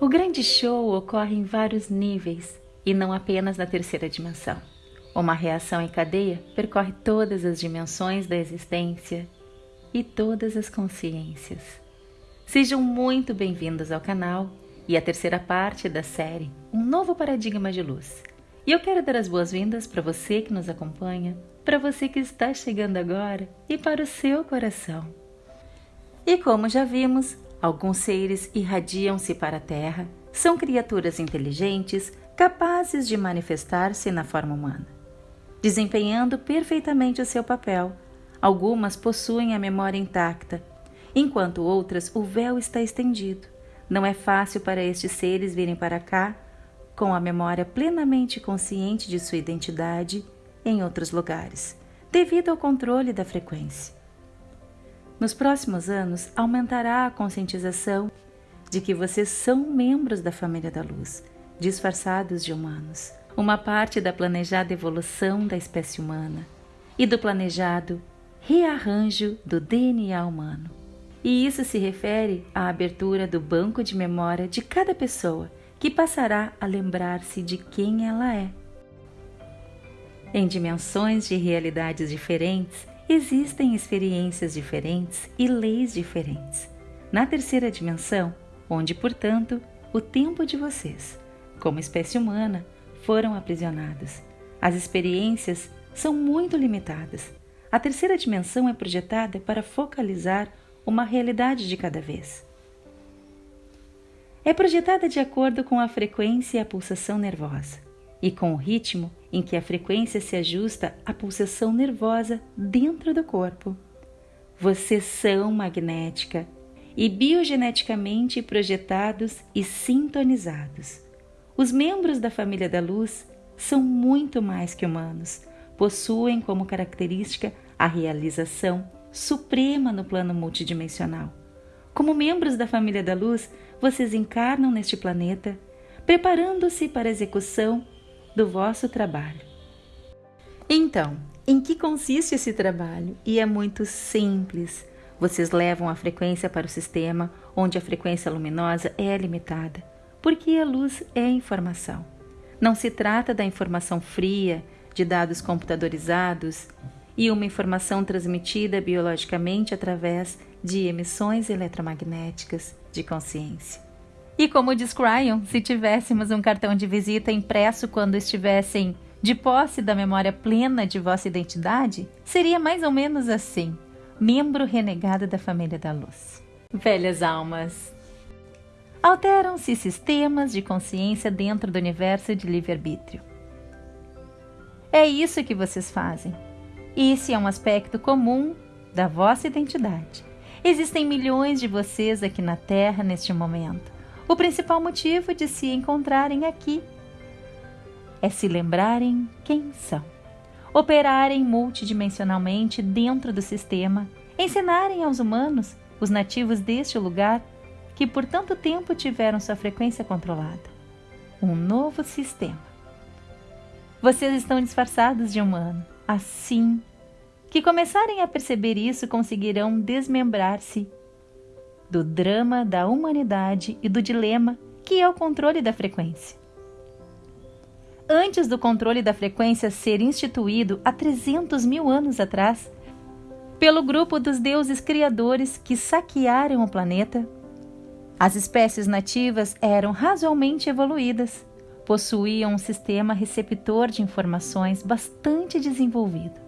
O grande show ocorre em vários níveis e não apenas na terceira dimensão. Uma reação em cadeia percorre todas as dimensões da existência e todas as consciências. Sejam muito bem-vindos ao canal e à terceira parte da série Um Novo Paradigma de Luz. E eu quero dar as boas-vindas para você que nos acompanha, para você que está chegando agora e para o seu coração. E como já vimos, alguns seres irradiam-se para a Terra, são criaturas inteligentes, capazes de manifestar-se na forma humana, desempenhando perfeitamente o seu papel. Algumas possuem a memória intacta, enquanto outras o véu está estendido. Não é fácil para estes seres virem para cá com a memória plenamente consciente de sua identidade em outros lugares, devido ao controle da frequência. Nos próximos anos, aumentará a conscientização de que vocês são membros da família da luz disfarçados de humanos, uma parte da planejada evolução da espécie humana e do planejado rearranjo do DNA humano. E isso se refere à abertura do banco de memória de cada pessoa, que passará a lembrar-se de quem ela é. Em dimensões de realidades diferentes, existem experiências diferentes e leis diferentes. Na terceira dimensão, onde, portanto, o tempo de vocês como espécie humana, foram aprisionadas. As experiências são muito limitadas. A terceira dimensão é projetada para focalizar uma realidade de cada vez. É projetada de acordo com a frequência e a pulsação nervosa, e com o ritmo em que a frequência se ajusta à pulsação nervosa dentro do corpo. Vocês são magnética e biogeneticamente projetados e sintonizados. Os membros da família da luz são muito mais que humanos. Possuem como característica a realização suprema no plano multidimensional. Como membros da família da luz, vocês encarnam neste planeta, preparando-se para a execução do vosso trabalho. Então, em que consiste esse trabalho? E é muito simples. Vocês levam a frequência para o sistema onde a frequência luminosa é limitada porque a luz é informação. Não se trata da informação fria, de dados computadorizados e uma informação transmitida biologicamente através de emissões eletromagnéticas de consciência. E como diz Cryon, se tivéssemos um cartão de visita impresso quando estivessem de posse da memória plena de vossa identidade, seria mais ou menos assim: membro renegado da família da luz. Velhas almas, Alteram-se sistemas de consciência dentro do universo de livre-arbítrio. É isso que vocês fazem. Esse é um aspecto comum da vossa identidade. Existem milhões de vocês aqui na Terra neste momento. O principal motivo de se encontrarem aqui é se lembrarem quem são, operarem multidimensionalmente dentro do sistema, ensinarem aos humanos, os nativos deste lugar, que por tanto tempo tiveram sua frequência controlada. Um novo sistema. Vocês estão disfarçados de humano. Assim que começarem a perceber isso, conseguirão desmembrar-se do drama da humanidade e do dilema que é o controle da frequência. Antes do controle da frequência ser instituído há 300 mil anos atrás, pelo grupo dos deuses criadores que saquearam o planeta, as espécies nativas eram razoavelmente evoluídas, possuíam um sistema receptor de informações bastante desenvolvido,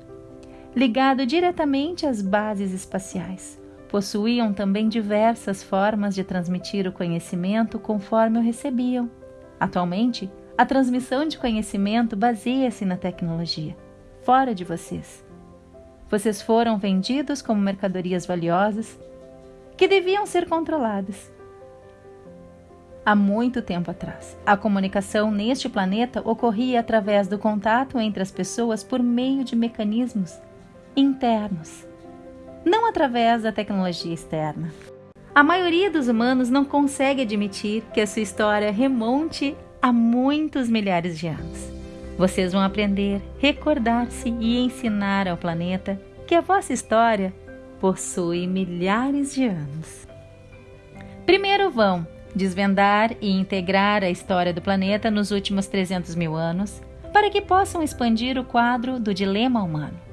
ligado diretamente às bases espaciais. Possuíam também diversas formas de transmitir o conhecimento conforme o recebiam. Atualmente, a transmissão de conhecimento baseia-se na tecnologia, fora de vocês. Vocês foram vendidos como mercadorias valiosas que deviam ser controladas há muito tempo atrás. A comunicação neste planeta ocorria através do contato entre as pessoas por meio de mecanismos internos, não através da tecnologia externa. A maioria dos humanos não consegue admitir que a sua história remonte a muitos milhares de anos. Vocês vão aprender, recordar-se e ensinar ao planeta que a vossa história possui milhares de anos. Primeiro vão desvendar e integrar a história do planeta nos últimos 300 mil anos, para que possam expandir o quadro do dilema humano.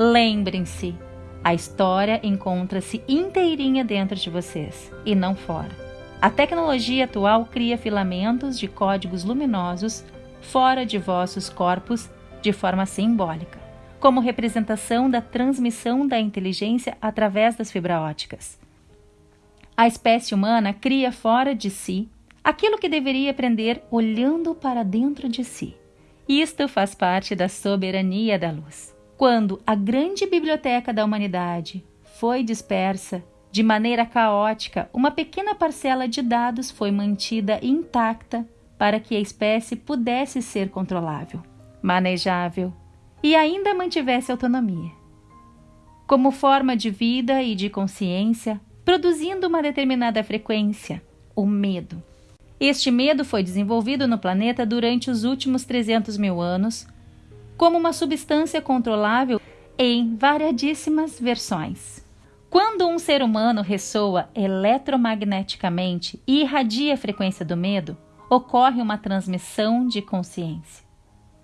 Lembrem-se, a história encontra-se inteirinha dentro de vocês e não fora. A tecnologia atual cria filamentos de códigos luminosos fora de vossos corpos de forma simbólica, como representação da transmissão da inteligência através das fibra óticas. A espécie humana cria fora de si aquilo que deveria aprender olhando para dentro de si. Isto faz parte da soberania da luz. Quando a grande biblioteca da humanidade foi dispersa de maneira caótica, uma pequena parcela de dados foi mantida intacta para que a espécie pudesse ser controlável, manejável e ainda mantivesse autonomia. Como forma de vida e de consciência, produzindo uma determinada frequência, o medo. Este medo foi desenvolvido no planeta durante os últimos 300 mil anos como uma substância controlável em variadíssimas versões. Quando um ser humano ressoa eletromagneticamente e irradia a frequência do medo, ocorre uma transmissão de consciência.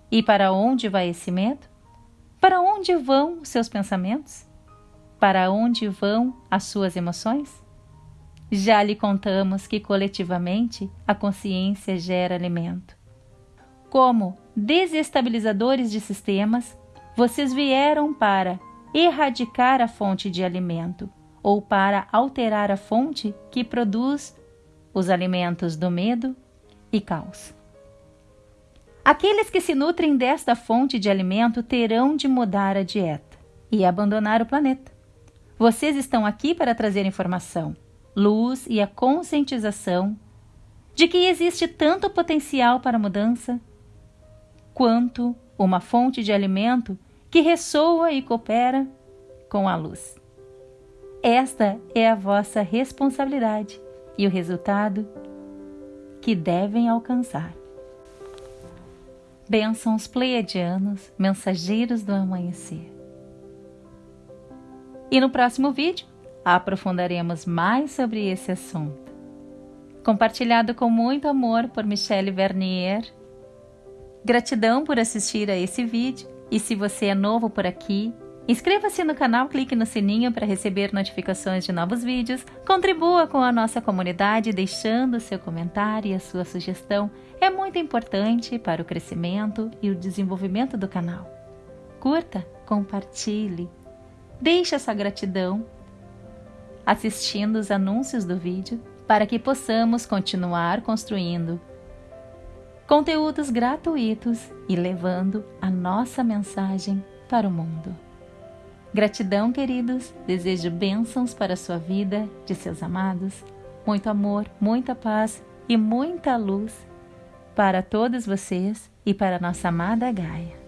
E para onde vai esse medo? Para onde vão os seus pensamentos? Para onde vão as suas emoções? Já lhe contamos que coletivamente a consciência gera alimento. Como desestabilizadores de sistemas, vocês vieram para erradicar a fonte de alimento ou para alterar a fonte que produz os alimentos do medo e caos. Aqueles que se nutrem desta fonte de alimento terão de mudar a dieta e abandonar o planeta. Vocês estão aqui para trazer informação, luz e a conscientização de que existe tanto potencial para mudança quanto uma fonte de alimento que ressoa e coopera com a luz. Esta é a vossa responsabilidade e o resultado que devem alcançar. Bênçãos pleiadianos, mensageiros do amanhecer. E no próximo vídeo aprofundaremos mais sobre esse assunto. Compartilhado com muito amor por Michelle Vernier. Gratidão por assistir a esse vídeo e se você é novo por aqui, inscreva-se no canal, clique no sininho para receber notificações de novos vídeos, contribua com a nossa comunidade deixando seu comentário e a sua sugestão. É muito importante para o crescimento e o desenvolvimento do canal. Curta, compartilhe, Deixe essa gratidão assistindo os anúncios do vídeo para que possamos continuar construindo conteúdos gratuitos e levando a nossa mensagem para o mundo. Gratidão, queridos. Desejo bênçãos para a sua vida, de seus amados. Muito amor, muita paz e muita luz para todos vocês e para nossa amada Gaia.